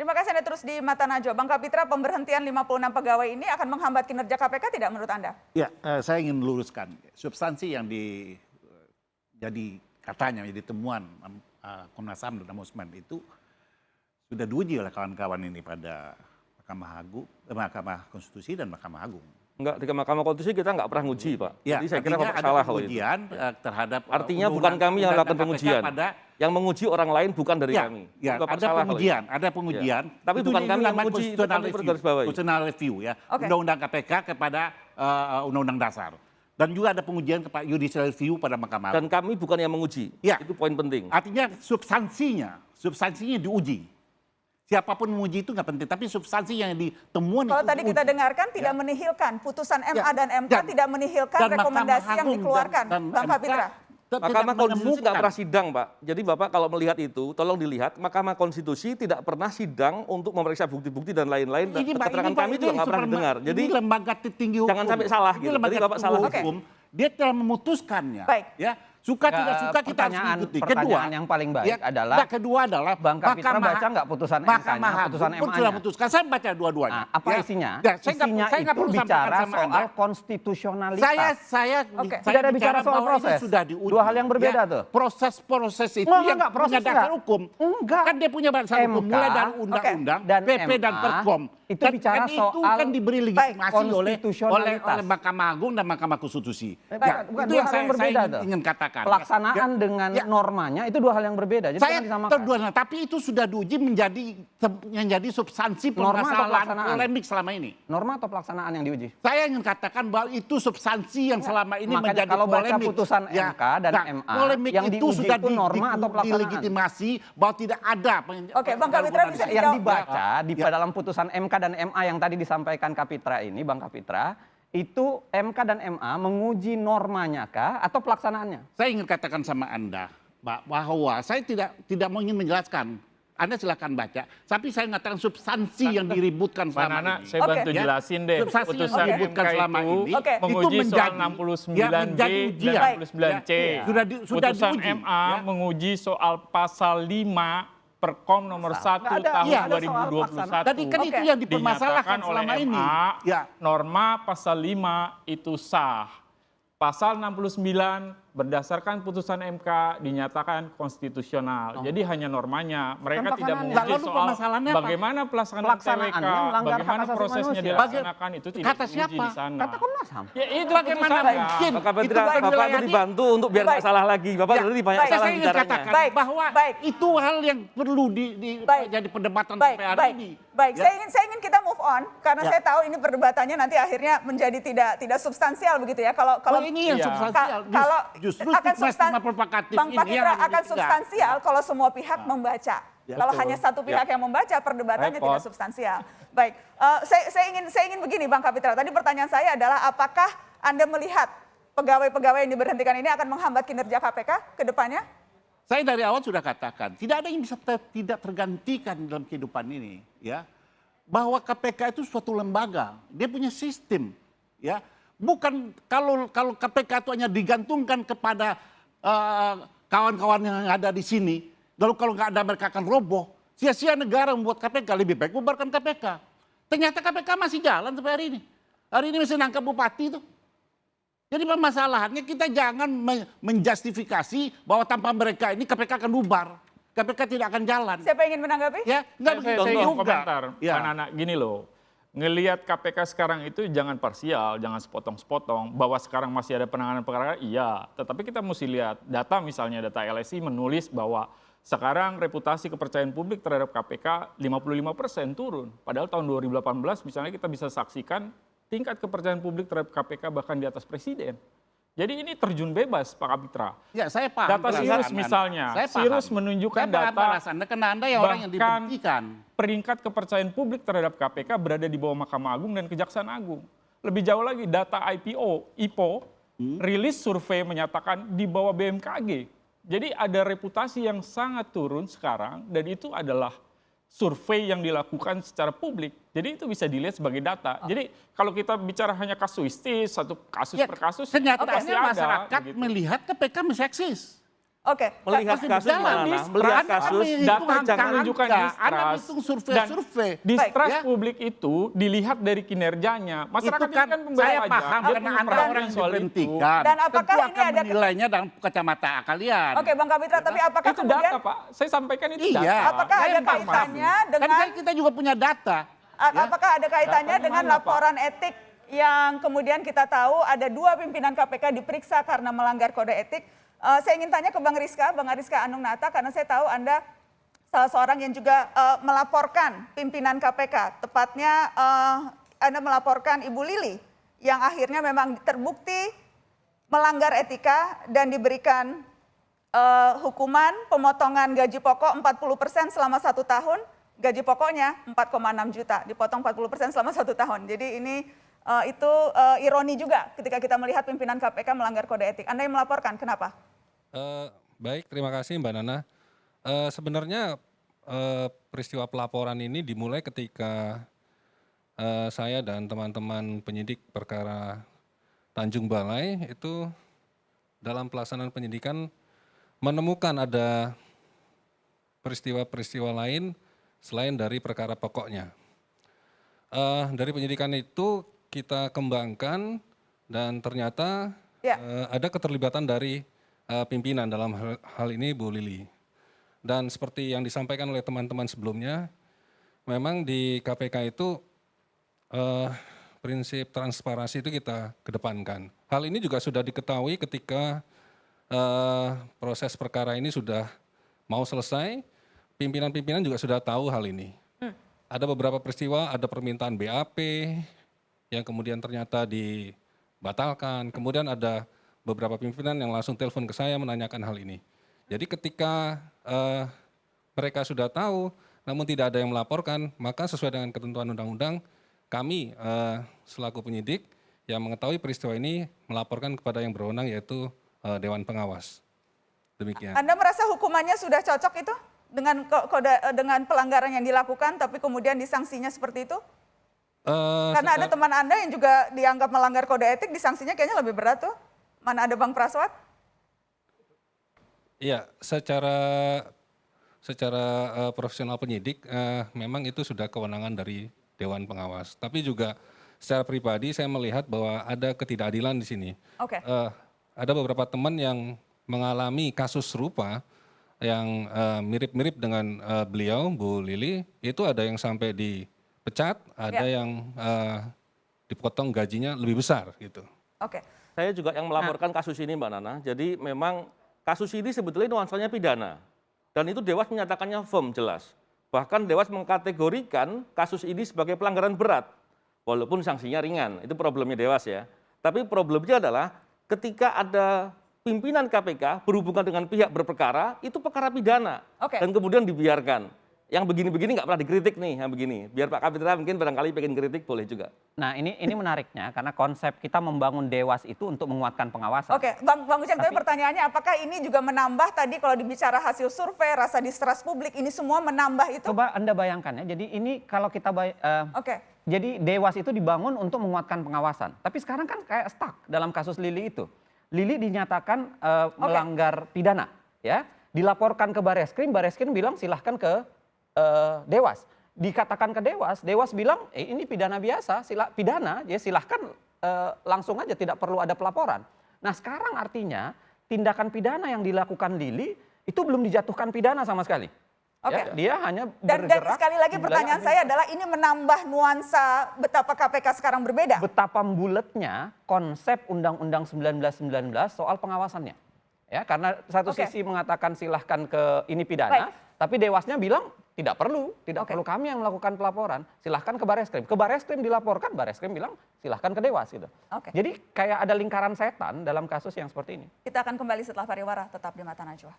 Terima kasih Anda terus di Mata Najwa. Bang Kapitra, pemberhentian 56 pegawai ini akan menghambat kinerja KPK tidak menurut Anda? Ya, eh, saya ingin luruskan. Substansi yang di jadi katanya jadi temuan uh, Komnas HAM dan Ombudsman itu sudah diuji oleh kawan-kawan ini pada Mahkamah Agung, eh, Mahkamah Konstitusi dan Mahkamah Agung. Enggak, di Mahkamah Konstitusi kita enggak pernah nguji, Pak. Ya, Jadi saya kira Bapak salah kalau itu. pengujian eh, terhadap eh, Artinya bukan kami yang melakukan pengujian. Pada Yang menguji orang lain bukan dari ya, kami. ya, Bapak ada salah pengujian, ada pengujian. Ya. Tapi Itu bukan kami yang menguji, itu kami review, constitutional review ya, Oke. undang-undang KPK kepada eh, undang-undang dasar. Dan juga ada pengujian kepada judicial review pada Mahkamah Dan kami bukan yang menguji. Ya. Itu poin penting. Artinya substansinya, substansinya diuji. Siapa pun menguji itu nggak penting, tapi substansi yang ditemuan Kalau itu tadi kita dengarkan tidak menihilkan, putusan MA Ya, dan MK dan- tidak menihilkan dan Mahkamah rekomendasi yang dikeluarkan, dan- dan Bang Kapitra. tidak Mahkamah Konstitusi nggak pernah sidang, Pak. Jadi Bapak kalau melihat itu, tolong dilihat, Mahkamah Konstitusi tidak pernah sidang untuk memeriksa bukti-bukti dan lain-lain. Dan Ini, Pak, keterangan kami ini juga nggak pernah dengar. Jadi ini lembaga tertinggi hukum. jangan sampai salah Ini gitu. lembaga Jadi Bapak salah. hukum. Dia telah memutuskannya. Baik. Ya, suka tidak suka kita harus mengikuti. pertanyaan yang paling baik adalah, nah, kedua adalah Bang Kapitra baca nggak putusan MK-nya, Mahkamah Agung putusan pun sudah. Saya baca dua-duanya. Nah, apa Ya. isinya? Ya, saya isinya saya itu bicara sama soal Anda. konstitusionalitas. Saya saya Oke. saya Tidak ada bicara soal bahwa ini proses. Sudah diuji. Dua hal yang berbeda tuh. Proses-proses itu Enggak, yang enggak, proses punya dasar hukum. Enggak. Kan dia punya dasar hukum mulai dari undang-undang, dan PP dan Perkom. itu Dan- bicara dan itu soal kan diberi legitimasi oleh oleh Mahkamah Agung dan Mahkamah Konstitusi. Ya, itu yang saya, ingin, tuh. Katakan. Pelaksanaan Ya, dengan ya. normanya itu dua hal yang berbeda. Jadi saya terdua, tapi itu sudah diuji menjadi menjadi substansi Norma atau permasalahan pelaksanaan? polemik selama ini. Norma atau pelaksanaan yang diuji? Saya ingin katakan bahwa itu substansi yang selama ini Makanya menjadi kalau baca polemik. putusan MK dan MA, polemik yang itu diuji sudah itu norma atau pelaksanaan? dilegitimasi bahwa tidak ada. Oke, Bang Kapitra bisa yang dibaca di Ya. dalam putusan MK dan MA yang tadi disampaikan Kapitra ini, Bang Kapitra, itu MK dan MA menguji normanya kah atau pelaksanaannya? Saya ingin katakan sama Anda bahwa saya tidak tidak mau ingin menjelaskan. Anda silakan baca. Tapi saya mengatakan substansi yang diributkan selama Nana, ini. saya bantu Ya, jelasin deh. substansi yang Putusan diributkan MK selama itu ini, Oke. menguji itu menjadi- soal ya, 69B menjadi dan ujian. 69C. Ya, sudah di- sudah Putusan diuji, MA ya. menguji soal pasal 5 Perkom nomor 1 Nggak ada- tahun soal 2021. Tadi kan itu yang dipermasalahkan Dinyatakan oleh selama ini. MA, Ya. norma pasal 5 itu sah. Pasal 69 berdasarkan putusan MK dinyatakan konstitusional. Jadi hanya normanya. Mereka Kan tidak menguji Lalu soal bagaimana pelaksanaan Pelaksanaannya TWK, melanggar hak bagaimana prosesnya manusia. dilaksanakan itu tidak Kata siapa? di sana. Kata Komnas HAM. Ya itu Bagaimana mungkin? Bapak Itu Bapak itu di- dibantu untuk biar nggak salah lagi. Bapak Ya, tadi banyak baik. salah Saya ingin katakan Baik, bahwa baik. itu hal yang perlu di, di Baik. jadi perdebatan Baik, sampai hari baik, ini. baik. Ya. Saya ingin saya ingin kita move on karena Ya. saya tahu ini perdebatannya nanti akhirnya menjadi tidak tidak substansial begitu ya. Kalau kalau Oh, ini yang Iya. substansial. Ka- kalau Justru akan substan- provokatif Bang ini yang akan substansial kalau semua pihak membaca. Kalau Betul. hanya satu pihak yang membaca, perdebatannya Repot. tidak substansial. Baik, Eh, saya, saya ingin saya ingin begini, Bang Kapitra. Tadi pertanyaan saya adalah apakah anda melihat pegawai-pegawai yang diberhentikan ini akan menghambat kinerja KPK ke depannya? Saya dari awal sudah katakan, tidak ada yang bisa ter- tidak tergantikan dalam kehidupan ini, ya. Bahwa KPK itu suatu lembaga, dia punya sistem, ya. Bukan kalau kalau KPK itu hanya digantungkan kepada eh, kawan-kawan yang ada di sini, lalu kalau nggak ada mereka akan roboh. Sia-sia negara membuat KPK lebih baik bubarkan KPK. Ternyata KPK masih jalan sampai hari ini. Hari ini masih nangkap bupati itu. Jadi permasalahannya kita jangan me- menjustifikasi bahwa tanpa mereka ini KPK akan bubar. KPK tidak akan jalan. Siapa ingin menanggapi? Ya, enggak saya, begitu saya ingin juga. komentar, Ya. anak-anak gini loh. Ngelihat KPK sekarang itu jangan parsial, jangan sepotong-sepotong. Bahwa sekarang masih ada penanganan perkara, iya. Tetapi kita mesti lihat data misalnya data LSI menulis bahwa sekarang reputasi kepercayaan publik terhadap KPK 55% turun. Padahal tahun 2018 misalnya kita bisa saksikan tingkat kepercayaan publik terhadap KPK bahkan di atas presiden. Jadi ini terjun bebas Pak Kapitra. Ya, saya paham. Data Sirus misalnya, Saya paham. Sirus menunjukkan Saya paham data perasaan Anda, karena Anda yang orang yang diberhentikan. peringkat kepercayaan publik terhadap KPK berada di bawah Mahkamah Agung dan Kejaksaan Agung. Lebih jauh lagi data IPO, IPO, Hmm. rilis survei menyatakan di bawah BMKG. Jadi ada reputasi yang sangat turun sekarang dan itu adalah survei yang dilakukan secara publik. Jadi itu bisa dilihat sebagai data. Jadi kalau kita bicara hanya kasuistis, satu kasus Ya, per kasus, kenyataannya pasti ada, masyarakat begitu. melihat KPK masih eksis. Oke. Melihat kasus mana? Distrust. Melihat kasus data jangan menunjukkan distrust. hitung survei-survei. Dan distrust Ya. publik itu dilihat dari kinerjanya. Masyarakat itu kan ini kan saya pajak. paham Dia karena anda orang yang soal itu. diberhentikan. Dan apakah Tentu ini akan ada- menilainya dalam kacamata kalian. Oke, Bang Kapitra, tapi apakah Itu kemudian data, Pak. Saya sampaikan itu Iya. data. Apakah Saya ada paham. kaitannya Kan dengan kan kita juga punya data. A- Ya. Apakah ada kaitannya Data dengan mana, Pak? laporan etik yang kemudian kita tahu ada dua pimpinan KPK diperiksa karena melanggar kode etik? Eh, saya ingin tanya ke Bang Rizka, Bang Rizka Anung Nata, karena saya tahu Anda salah seorang yang juga eh, melaporkan pimpinan KPK. Tepatnya eh, Anda melaporkan Ibu Lili yang akhirnya memang terbukti melanggar etika dan diberikan eh, hukuman pemotongan gaji pokok 40% selama satu tahun, gaji pokoknya 4,6 juta, dipotong 40% selama satu tahun. Jadi ini eh, itu eh, ironi juga ketika kita melihat pimpinan KPK melanggar kode etik. Anda yang melaporkan, kenapa? Eh, baik, terima kasih Mbak Nana. Eh, sebenarnya eh, peristiwa pelaporan ini dimulai ketika eh, saya dan teman-teman penyidik perkara Tanjung Balai itu dalam pelaksanaan penyidikan menemukan ada peristiwa-peristiwa lain selain dari perkara pokoknya. Eh, dari penyidikan itu kita kembangkan dan ternyata Ya. eh, ada keterlibatan dari eh, pimpinan dalam hal, hal ini Bu Lili. Dan seperti yang disampaikan oleh teman-teman sebelumnya, memang di KPK itu eh, prinsip transparansi itu kita kedepankan. Hal ini juga sudah diketahui ketika eh, proses perkara ini sudah mau selesai, pimpinan-pimpinan juga sudah tahu hal ini. Ada beberapa peristiwa, ada permintaan BAP yang kemudian ternyata dibatalkan. Kemudian ada beberapa pimpinan yang langsung telepon ke saya menanyakan hal ini. Jadi ketika eh, mereka sudah tahu, namun tidak ada yang melaporkan, maka sesuai dengan ketentuan undang-undang, kami eh, selaku penyidik yang mengetahui peristiwa ini melaporkan kepada yang berwenang yaitu eh, Dewan Pengawas. Demikian. Anda merasa hukumannya sudah cocok itu dengan ko- kode dengan pelanggaran yang dilakukan tapi kemudian disanksinya seperti itu? Eh, Karena ada secara- teman Anda yang juga dianggap melanggar kode etik, disanksinya kayaknya lebih berat tuh. Mana ada Bang Praswat? Iya, secara secara eh, profesional penyidik eh, memang itu sudah kewenangan dari Dewan Pengawas. Tapi juga secara pribadi saya melihat bahwa ada ketidakadilan di sini. Oke. Eh, ada beberapa teman yang mengalami kasus serupa yang mirip-mirip dengan eh, beliau Bu Lili, itu ada yang sampai dipecat, ada Ya. yang eh, dipotong gajinya lebih besar gitu. Oke. Saya juga yang melaporkan kasus ini Mbak Nana. Jadi memang kasus ini sebetulnya nuansanya pidana. Dan itu Dewas menyatakannya firm jelas. Bahkan Dewas mengkategorikan kasus ini sebagai pelanggaran berat. Walaupun sanksinya ringan. Itu problemnya Dewas ya. Tapi problemnya adalah ketika ada pimpinan KPK berhubungan dengan pihak berperkara, itu perkara pidana. Oke. Dan kemudian dibiarkan. Yang begini-begini nggak pernah dikritik nih, yang begini. Biar Pak Kapitra mungkin barangkali pengen kritik boleh juga. Nah ini ini menariknya karena konsep kita membangun dewas itu untuk menguatkan pengawasan. Oke, Bang Bang Uceng, tapi Tapi- pertanyaannya apakah ini juga menambah tadi kalau dibicara hasil survei, rasa distrust publik, ini semua menambah itu? Coba anda bayangkan ya. Jadi ini kalau kita bay- eh, Oke. Jadi dewas itu dibangun untuk menguatkan pengawasan. Tapi sekarang kan kayak stuck dalam kasus Lili itu. Lili dinyatakan eh, melanggar pidana, ya. Dilaporkan ke Bareskrim, Bareskrim bilang silahkan ke eh, Dewas. Dikatakan ke Dewas, Dewas bilang eh, ini pidana biasa, sila, pidana, ya silahkan eh, langsung aja tidak perlu ada pelaporan. Nah sekarang artinya tindakan pidana yang dilakukan Lili itu belum dijatuhkan pidana sama sekali. Oke. Ya, dia hanya Dan, dan sekali lagi pertanyaan saya adalah ini menambah nuansa betapa KPK sekarang berbeda. betapa bulatnya konsep Undang-Undang 1919 soal pengawasannya. Ya, karena satu Oke. sisi mengatakan silahkan ke ini pidana, tapi dewasnya bilang tidak perlu, tidak Oke. perlu kami yang melakukan pelaporan, silahkan ke Bareskrim. Ke Bareskrim dilaporkan, Bareskrim bilang silahkan ke Dewas gitu. Oke. Jadi kayak ada lingkaran setan dalam kasus yang seperti ini. Kita akan kembali setelah pariwara, tetap di Mata Najwa.